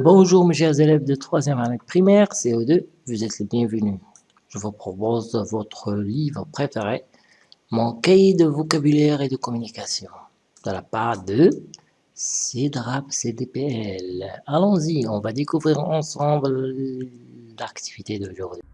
Bonjour mes chers élèves de 3e année primaire, CO2, vous êtes les bienvenus. Je vous propose votre livre préféré, Mon cahier de vocabulaire et de communication, de la part de CIDRAP CDPL. Allons-y, on va découvrir ensemble l'activité d'aujourd'hui.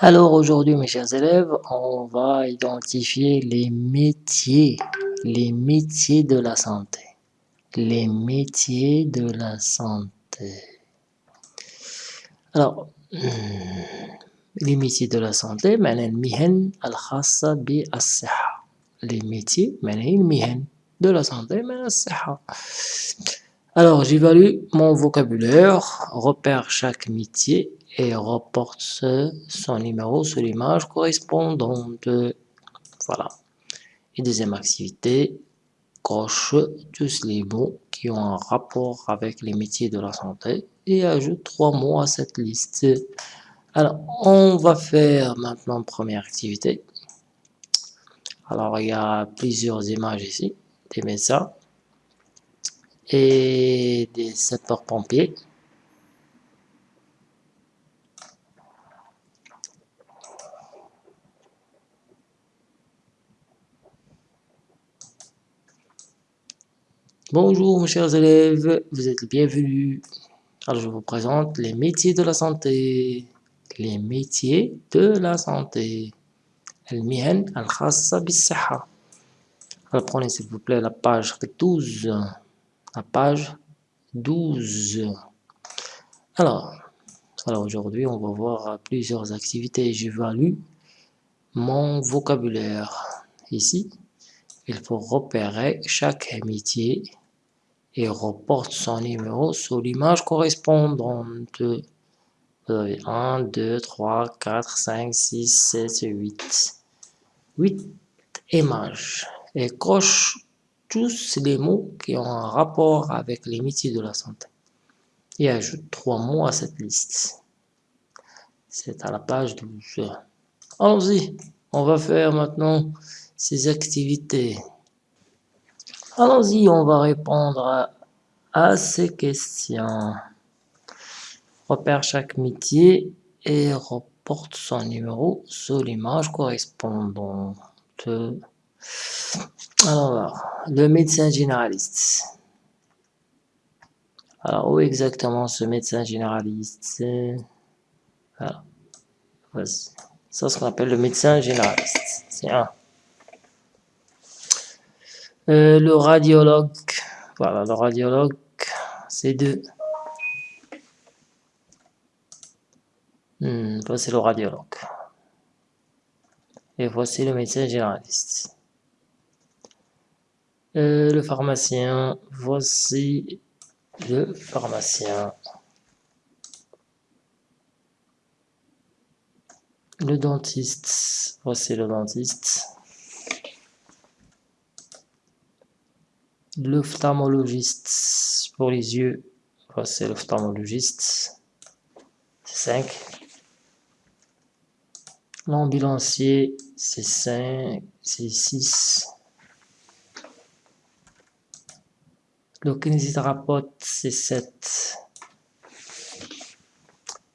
Alors aujourd'hui, mes chers élèves, on va identifier les métiers, les métiers de la santé. Les métiers de la santé. Alors, hmm, les métiers de la santé, les métiers, de la santé, Alors, j'évalue mon vocabulaire, repère chaque métier et reporte son numéro sur l'image correspondante. Voilà. Et deuxième activité, coche tous les mots qui ont un rapport avec les métiers de la santé et ajoute trois mots à cette liste. Alors, on va faire maintenant première activité. Alors, il y a plusieurs images ici, des médecins et des sapeurs-pompiers. Bonjour mes chers élèves, vous êtes les bienvenus. Alors je vous présente les métiers de la santé. Les métiers de la santé. المهن الخاصة بالصحة. Alors prenez s'il vous plaît la page 12. La page 12. Alors, alors aujourd'hui on va voir plusieurs activités. J'évalue mon vocabulaire. Ici, il faut repérer chaque métier et reporte son numéro sur l'image correspondante. 1, 2, 3, 4, 5, 6, 7, 8. 8 images. Et coche tous les mots qui ont un rapport avec les métiers de la santé. Et ajoute trois mots à cette liste. C'est à la page 12. Allons-y, on va faire maintenant ces activités. Allons-y, on va répondre à, ces questions. Repère chaque métier et reporte son numéro sur l'image correspondante. Alors, le médecin généraliste. Alors, où exactement ce médecin généraliste Voilà. Ça, ce qu'on appelle le médecin généraliste. C'est un. Euh, le radiologue, voilà, le radiologue, c'est deux. Hmm, voici le radiologue. Et voici le médecin généraliste. Euh, le pharmacien, voici le pharmacien. Le dentiste, voici le dentiste. L'ophtalmologiste pour les yeux, c'est l'ophtalmologiste, 5. L'ambulancier, c'est 5, c'est 6. Le kinésithérapeute, c'est 7.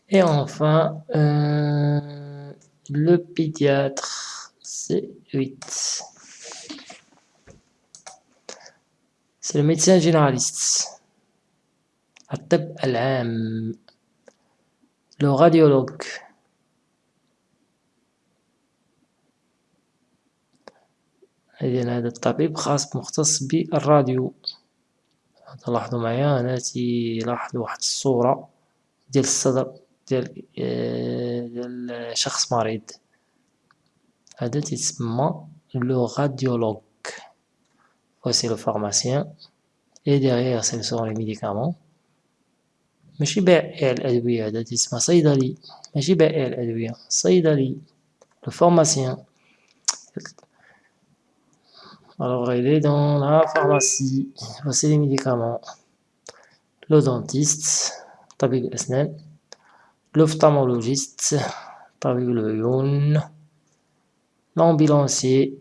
Et enfin, euh, le pédiatre, c'est 8. C'est le médecin généraliste. Le radiologue. إذن هذا الطبيب خاص مختص بالراديو تلاحظوا معايا أنا تيلاحظ واحد الصورة ديال الصدر ديال ديال شخص مريض هذا تيتسمى لو راديولوج Voici le pharmacien. Et derrière, ce sont les médicaments. ماشي بائع الأدوية هذا اسمه صيدلي ماشي بائع الأدوية صيدلي le pharmacien alors il est dans la pharmacie voici les médicaments le dentiste طبيب الأسنان l'ophtalmologiste, l'ambulancier,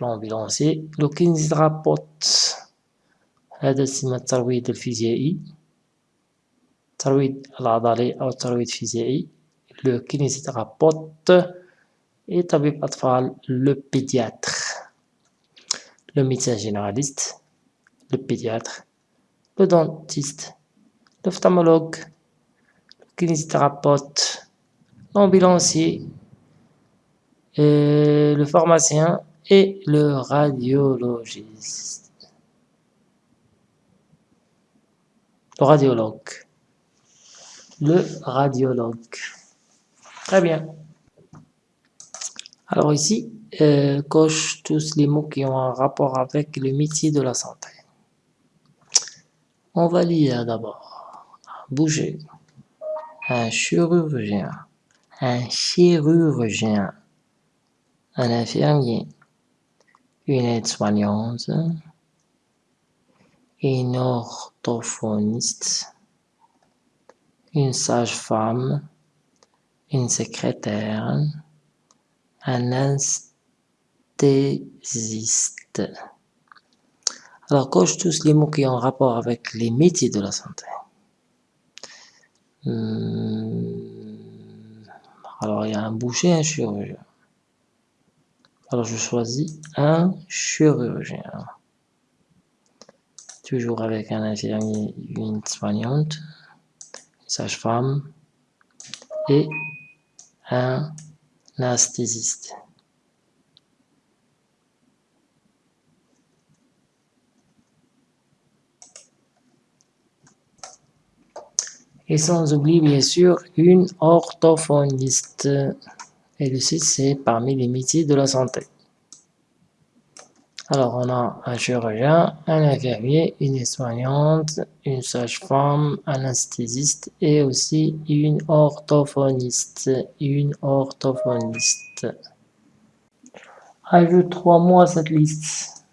l'ambulancier, le kinésithérapeute, هذا اسم الترويض الفيزيائي الترويض العضلي أو الترويض الفيزيائي le kinésithérapeute et طبيب أطفال le pédiatre le médecin généraliste le pédiatre le dentiste l'ophtalmologue le kinésithérapeute l'ambulancier le pharmacien et le radiologiste le radiologue. Le radiologue. Très bien. Alors ici, euh, coche tous les mots qui ont un rapport avec le métier de la santé. On va lire d'abord. Bouger. Un chirurgien. Un chirurgien. Un infirmier. Une aide-soignante une orthophoniste, une sage-femme, une secrétaire, un anesthésiste. Alors, coche tous les mots qui ont rapport avec les métiers de la santé. Hmm. Alors, il y a un boucher, un chirurgien. Alors, je choisis un chirurgien toujours avec un infirmier, une soignante, une sage-femme et un anesthésiste. Et sans oublier bien sûr une orthophoniste. Et le c'est parmi les métiers de la santé. Alors, on a un chirurgien, un infirmier, une soignante, une sage-femme, un anesthésiste et aussi une orthophoniste. Une orthophoniste. Ajoute trois mots à cette liste.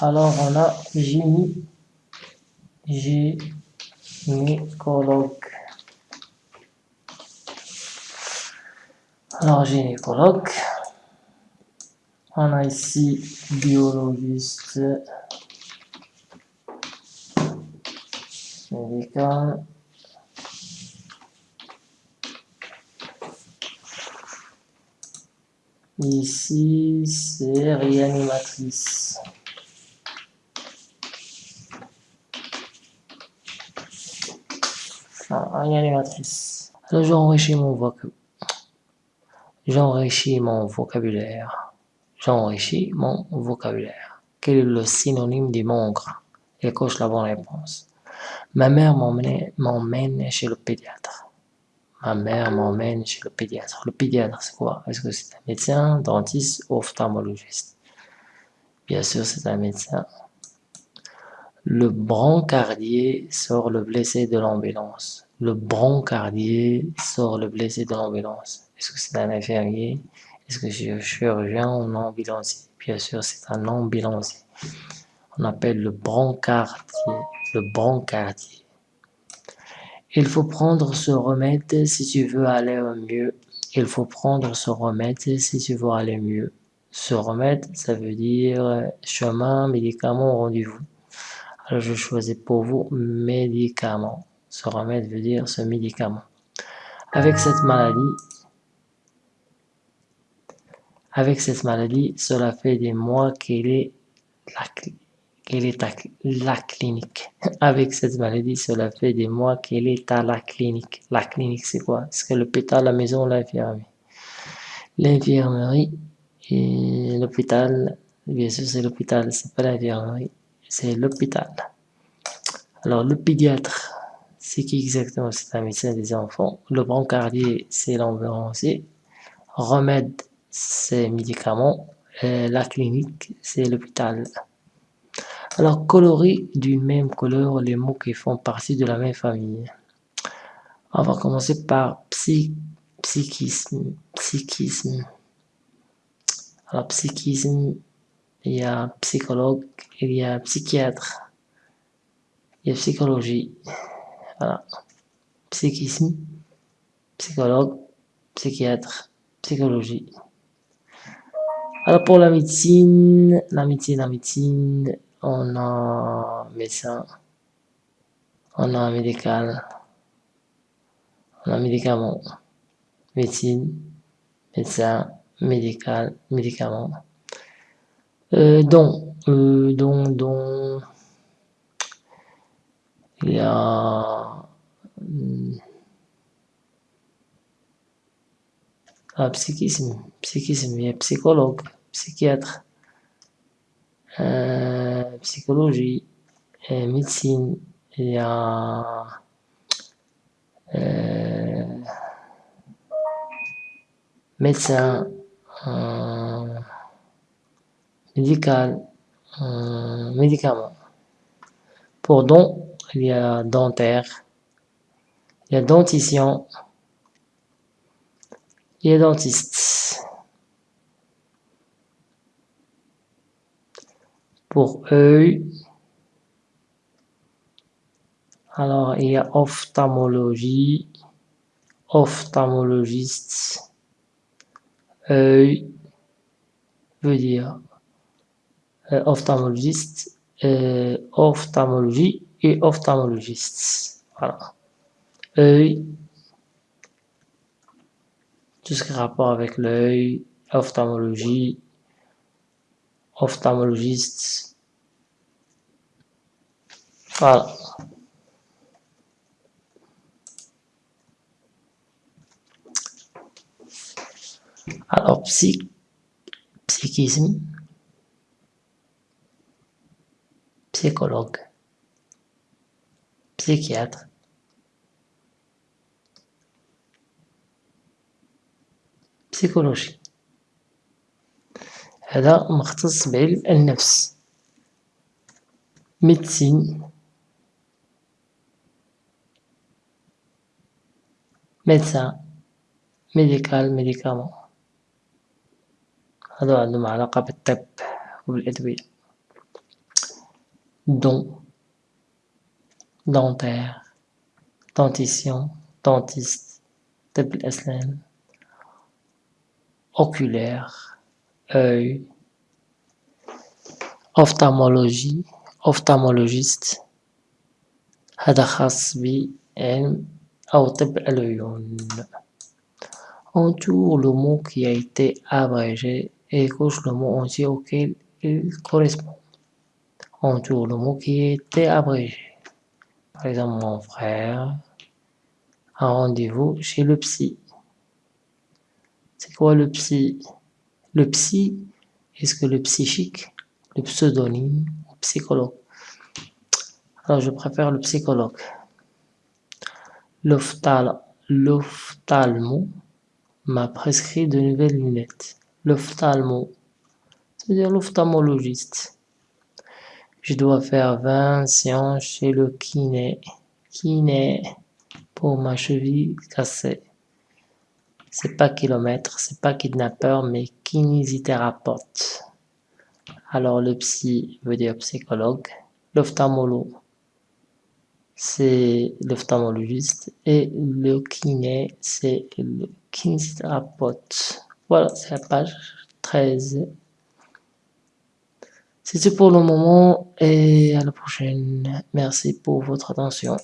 Alors, on a gynécologue. Alors, gynécologue. On a ici biologiste médical. Ici, c'est réanimatrice. Ah, réanimatrice. Alors, j'enrichis mon vocabulaire. J'enrichis mon vocabulaire. J'enrichis mon vocabulaire. Quel est le synonyme du mongre Elle coche la bonne réponse. Ma mère m'emmène chez le pédiatre. Ma mère m'emmène chez le pédiatre. Le pédiatre, c'est quoi? Est-ce que c'est un médecin, dentiste ou ophtalmologiste Bien sûr, c'est un médecin. Le brancardier sort le blessé de l'ambulance. Le brancardier sort le blessé de l'ambulance. Est-ce que c'est un infirmier est-ce que je suis chirurgien ou ambulancier Bien sûr, c'est un ambulancier. On appelle le brancardier. Le brancardier. Il faut prendre ce remède si tu veux aller mieux. Il faut prendre ce remède si tu veux aller mieux. Ce remède, ça veut dire chemin, médicament, rendez-vous. Alors je choisis pour vous médicament. Ce remède veut dire ce médicament. Avec cette maladie, avec cette maladie, cela fait des mois qu'elle est, est à la clinique. Avec cette maladie, cela fait des mois qu'elle est à la clinique. La clinique, c'est quoi? C'est l'hôpital, la maison, l'infirmerie. L'infirmerie et l'hôpital, bien sûr, c'est l'hôpital, c'est pas l'infirmerie, c'est l'hôpital. Alors, le pédiatre, c'est qui exactement? C'est un médecin des enfants. Le brancardier, c'est l'ambulancier. Remède, c'est médicaments, la clinique, c'est l'hôpital. Alors, colorer d'une même couleur les mots qui font partie de la même famille. On va commencer par psychisme. Psychisme. Alors, psychisme, il y a psychologue, il y a psychiatre. il y a psychologie, psychisme, psychologue, psychiatre, psychologie. Alors pour la médecine, la médecine, la médecine, on a médecin, on a médical, on a médicament, médecine, médecin, médical, médicament. Euh, donc, euh, donc, donc, il y a ah, psychisme, psychisme, il y psychologue, psychiatre, euh, psychologie, et médecine, il y a euh, médecin, euh, médical, euh, médicament. Pour don, il y a dentaire, il y a dentition, il y a dentiste. Pour œil, alors il y a ophtalmologie, ophtalmologiste, œil, veut dire euh, ophtalmologiste, euh, ophtalmologie et ophtalmologiste. Voilà. Œil, tout ce qui a rapport avec l'œil, ophtalmologie, ophtalmologiste. Alors, psy, psychisme, psychologue, psychiatre, السيكولوجي. هذا مختص بعلم النفس ميدسين. ميدسا. ميديكال ميديكامون هادو عندهم علاقة بالطب وبالأدوية. دون. دونتير. دونتيسيون دونتيست طب الأسنان. oculaire œil ophtalmologie ophtalmologiste هذا خاص بعلم أو طب العيون entoure le mot qui a été abrégé et coche le mot entier auquel il correspond entoure le mot qui a été abrégé par exemple mon frère un rendez-vous chez le psy c'est quoi le psy? Le psy est-ce que le psychique le pseudonyme ou psychologue? Alors je préfère le psychologue l'ophtalmo m'a prescrit de nouvelles lunettes. L'ophtalmo, c'est-à-dire l'ophtalmologiste. Je dois faire 20 séances chez le kiné. Kiné pour ma cheville cassée. C'est pas kilomètre, c'est pas kidnappeur, mais kinésithérapeute. Alors le psy veut dire psychologue. L'ophtalmologue c'est l'ophtalmologiste et le kiné, c'est le kinésithérapeute. Voilà, c'est la page 13. C'est tout pour le moment et à la prochaine. Merci pour votre attention.